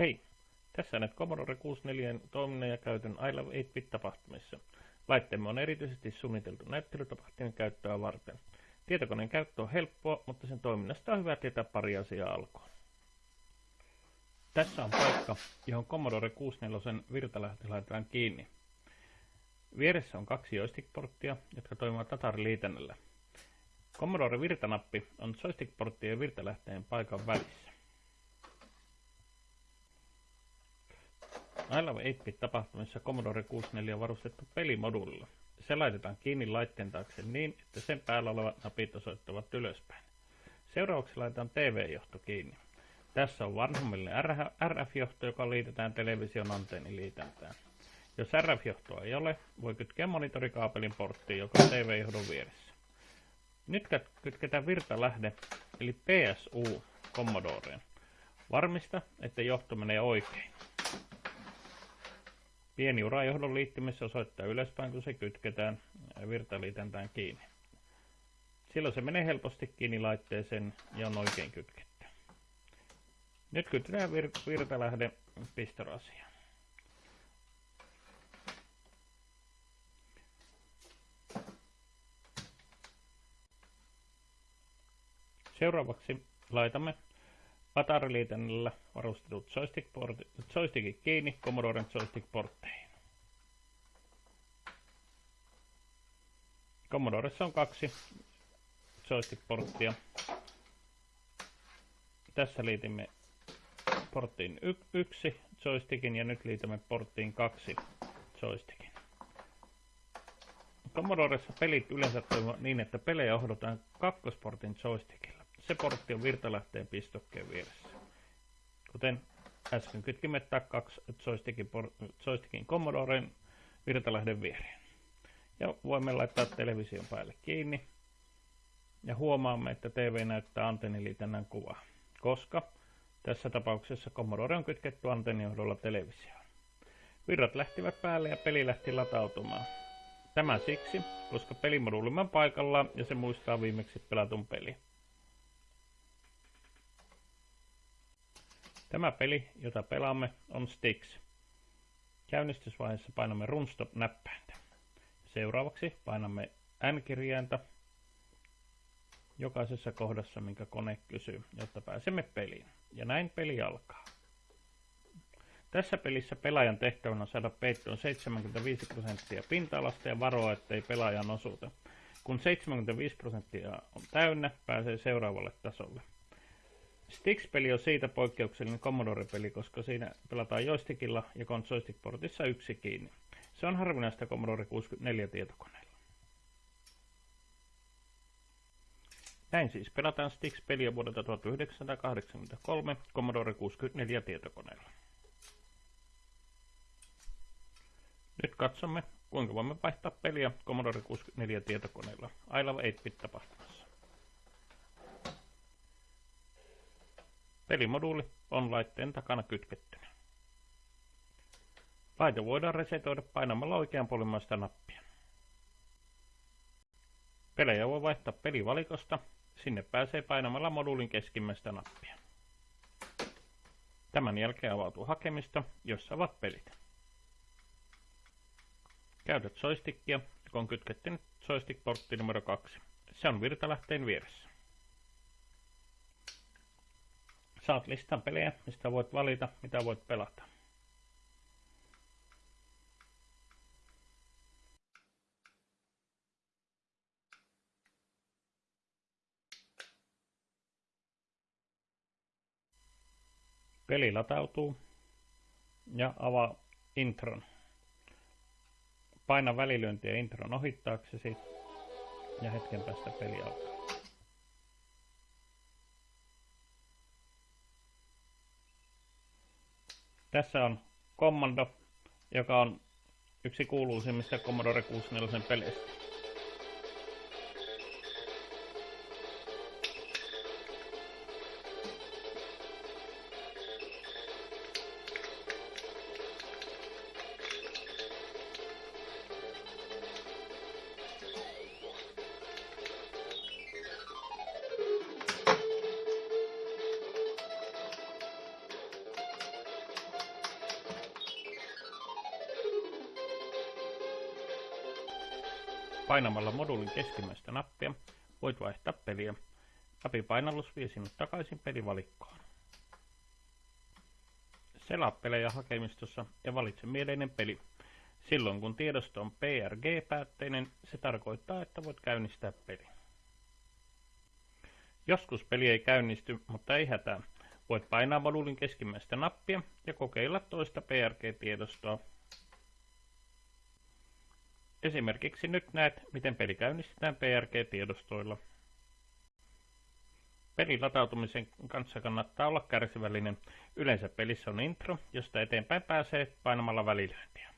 Hei! Tässä näet Commodore 64 toiminnan ja käytön I Love 8-bit-tapahtumissa. Laitteemme on erityisesti suunniteltu näyttelytapahtumien käyttöä varten. Tietokoneen käyttö on helppoa, mutta sen toiminnasta on hyvä tietää pari asiaa alkuun. Tässä on paikka, johon Commodore 64 virtalähtö laitetaan kiinni. Vieressä on kaksi joystick-porttia, jotka toimivat tatariliitännällä. Commodore virtanappi on joystick-porttien ja virtalähteen paikan välissä. I Love 8-bit tapahtumissa Commodore 64 on varustettu pelimoduulilla. Se laitetaan kiinni laitteen taakse niin, että sen päällä olevat napit osoittavat ylöspäin. Seuraavaksi laitetaan TV-johto kiinni. Tässä on vanhemmille RF-johto, joka liitetään television antenniliitäntään. Jos RF-johtoa ei ole, voi kytkeä monitorikaapelin porttiin, joka on TV-johdon vieressä. Nyt kytketään virtalähde, eli PSU, Commodoreen. Varmista, että johto menee oikein. Pieni urajohdon liittymissä osoittaa ylöspäin, kun se kytketään virtaliitäntään kiinni. Silloin se menee helposti kiinni laitteeseen ja on oikein kytketty. Nyt kytketään vir- virtalähde pistorasiaan. Seuraavaksi laitamme Patariliitännällä varustetut joystickit kiinni Commodoren joystick-portteihin. Commodoressa on kaksi joystick-porttia. Tässä liitimme porttiin y- yksi joystickin ja nyt liitämme porttiin kaksi joystickin. Commodoressa pelit yleensä toimivat niin, että pelejä ohdotaan kakkosportin joystickilla. Se portti on virtalähteen pistokkeen vieressä. Kuten äsken kytkimme kaksi joystickin, joystickin Commodoren virtalähden viereen. Ja voimme laittaa television päälle kiinni. Ja huomaamme, että TV näyttää antenniliitännän kuvaa, koska tässä tapauksessa Commodore on kytketty antennijohdolla televisioon. Virrat lähtivät päälle ja peli lähti latautumaan. Tämä siksi, koska pelimoduulimme on paikallaan ja se muistaa viimeksi pelatun peli. Tämä peli, jota pelaamme, on Styx. Käynnistysvaiheessa painamme Runstop-näppäintä. Seuraavaksi painamme N-kirjainta jokaisessa kohdassa, minkä kone kysyy, jotta pääsemme peliin. Ja näin peli alkaa. Tässä pelissä pelaajan tehtävänä on saada peittoon 75 prosenttia pinta-alasta ja varoa, ettei pelaajan osuuta. Kun 75 prosenttia on täynnä, pääsee seuraavalle tasolle. Stix-peli on siitä poikkeuksellinen Commodore-peli, koska siinä pelataan joystickilla ja on joystick-portissa yksi kiinni. Se on harvinaista Commodore 64 tietokoneella. Näin siis pelataan Stix-peliä vuodelta 1983 Commodore 64 tietokoneella. Nyt katsomme, kuinka voimme vaihtaa peliä Commodore 64 tietokoneella I Love 8-bit tapahtumassa. Pelimoduuli on laitteen takana kytkettynä. Laite voidaan resetoida painamalla oikeanpuolimmaista nappia. Pelejä voi vaihtaa pelivalikosta, sinne pääsee painamalla moduulin keskimmäistä nappia. Tämän jälkeen avautuu hakemista, jossa ovat pelit. Käytät joystickia, joka on kytketty joystick-portti numero 2. Se on virtalähteen vieressä. Saat listan pelejä, mistä voit valita, mitä voit pelata. Peli latautuu ja avaa intron. Paina välilyöntiä intron ohittaaksesi ja hetken päästä peli alkaa. Tässä on Commando, joka on yksi kuuluisimmista Commodore 64 peleistä. Painamalla moduulin keskimmäistä nappia voit vaihtaa peliä. Napipainallus vie sinut takaisin pelivalikkoon. Selaa pelejä hakemistossa ja valitse mieleinen peli. Silloin kun tiedosto on PRG-päätteinen, se tarkoittaa, että voit käynnistää peli. Joskus peli ei käynnisty, mutta ei hätää. Voit painaa moduulin keskimmäistä nappia ja kokeilla toista PRG-tiedostoa. Esimerkiksi nyt näet, miten peli käynnistetään PRG-tiedostoilla. Pelin latautumisen kanssa kannattaa olla kärsivällinen. Yleensä pelissä on intro, josta eteenpäin pääsee painamalla välilyöntiä.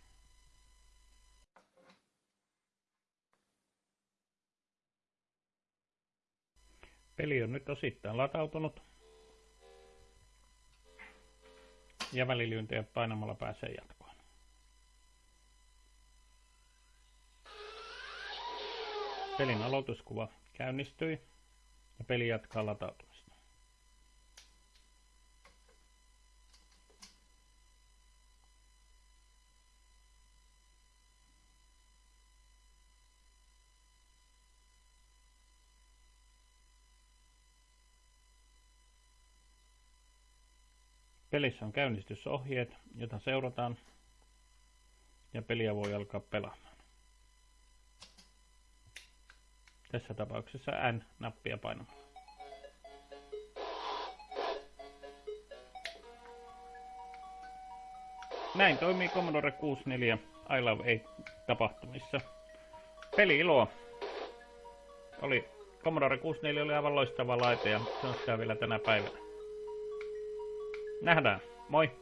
Peli on nyt osittain latautunut. Ja välilyöntejä painamalla pääsee jatkoon. Pelin aloituskuva käynnistyi ja peli jatkaa latautumista. Pelissä on käynnistysohjeet, joita seurataan ja peliä voi alkaa pelaamaan. Tässä tapauksessa N-nappia painamalla. Näin toimii Commodore 64 I Love 8 tapahtumissa. Peli iloa. Oli Commodore 64 oli aivan loistava laite ja se on sitä vielä tänä päivänä. Nähdään. Moi!